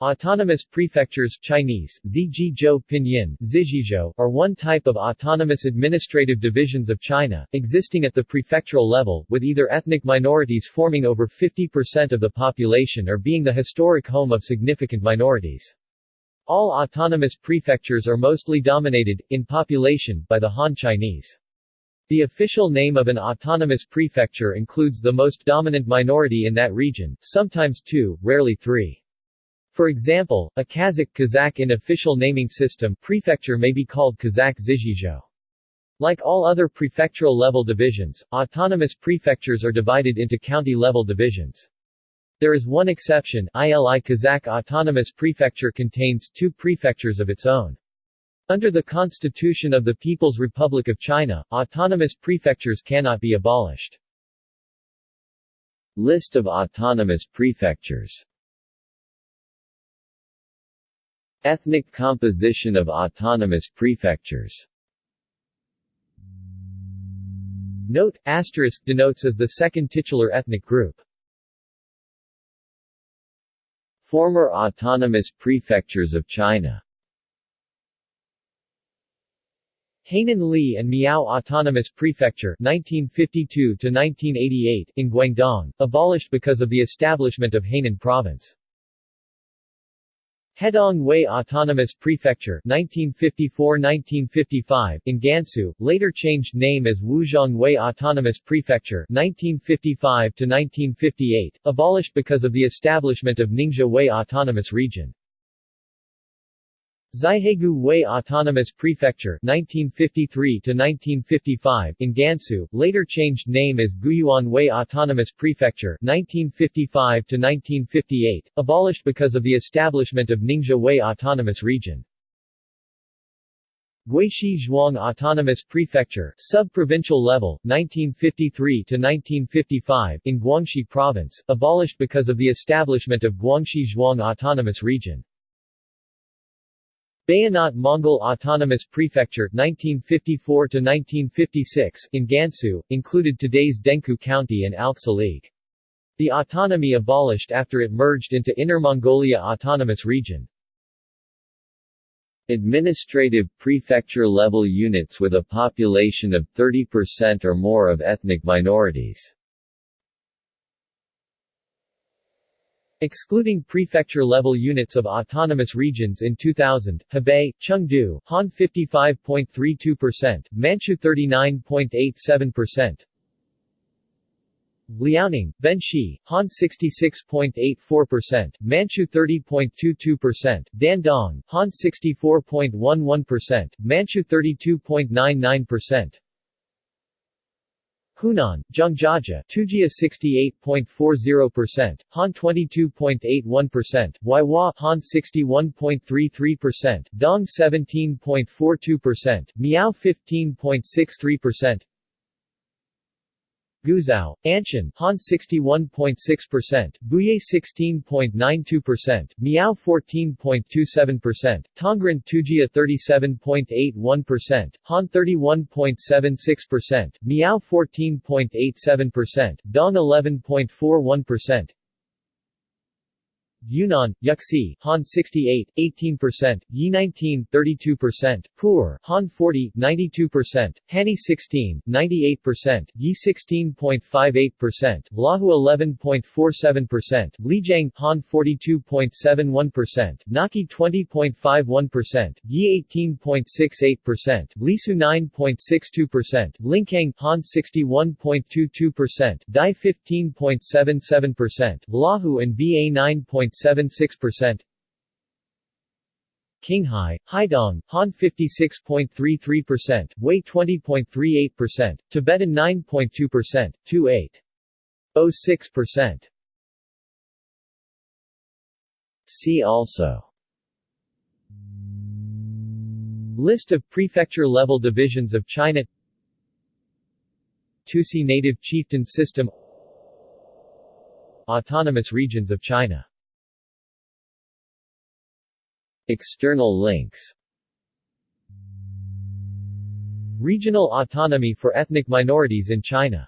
Autonomous prefectures Chinese, Zizhizhou Pinyin, Zizhizhou, are one type of autonomous administrative divisions of China, existing at the prefectural level, with either ethnic minorities forming over 50% of the population or being the historic home of significant minorities. All autonomous prefectures are mostly dominated, in population, by the Han Chinese. The official name of an autonomous prefecture includes the most dominant minority in that region, sometimes two, rarely three. For example, a Kazakh Kazakh in official naming system prefecture may be called Kazakh Zizhizhou. Like all other prefectural-level divisions, autonomous prefectures are divided into county-level divisions. There is one exception, ILI Kazakh Autonomous Prefecture contains two prefectures of its own. Under the Constitution of the People's Republic of China, autonomous prefectures cannot be abolished. List of autonomous prefectures Ethnic composition of autonomous prefectures Note, asterisk denotes as the second titular ethnic group. Former autonomous prefectures of China Hainan Li and Miao Autonomous Prefecture 1952 in Guangdong, abolished because of the establishment of Hainan Province. Hedong Hui Autonomous Prefecture 1954-1955 in Gansu, later changed name as Wuzhong Hui Autonomous Prefecture 1955-1958, abolished because of the establishment of Ningxia Hui Autonomous Region. Xihaigu Hui Autonomous Prefecture 1953-1955 in Gansu, later changed name as Guyuan Hui Autonomous Prefecture 1955-1958, abolished because of the establishment of Ningxia Hui Autonomous Region. Guixi Zhuang Autonomous Prefecture, sub-provincial level, 1953-1955 in Guangxi Province, abolished because of the establishment of Guangxi Zhuang Autonomous Region. Bayanhot Mongol Autonomous Prefecture 1954-1956 in Gansu, included today's Dengkou County and Alxa League. The autonomy abolished after it merged into Inner Mongolia Autonomous Region. Administrative prefecture-level units with a population of 30% or more of ethnic minorities Excluding prefecture-level units of autonomous regions in 2000, Hebei, Chengde, Han 55.32%, Manchu 39.87%, Liaoning, Benxi, Han 66.84%, Manchu 30.22%, Dandong, Han 64.11%, Manchu 32.99%, Hunan, Zhangjiajie, Tujia 68.40%, Han 22.81%, Huaihua, Han 61.33%, Dong 17.42%, Miao 15.63%, Guizhou, Anshun, Han 61.6%, Buyei 16.92%, Miao 14.27%, Tongren Tujia 37.81%, Han 31.76%, Miao 14.87%, Dong 11.41%, Yunnan, Yuxi, Han 68, 18%, Yi 19, 32%, Pu'er, Han 40, 92%, Hani 16, 98%, Yi 16.58%, Lahu 11.47%, Lijiang, Han 42.71%, Naxi 20.51%, Yi 18.68%, Lisu 9.62%, Lincang, Han 61.22%, Dai 15.77%, Lahu and Ba 9. 0.76%. Qinghai, Haidong, Han 56.33%, Wei 20.38%, Tibetan 9.2%, 2.806%. See also List of prefecture-level divisions of China Tusi Native Chieftain System Autonomous regions of China External links. Regional autonomy for ethnic minorities in China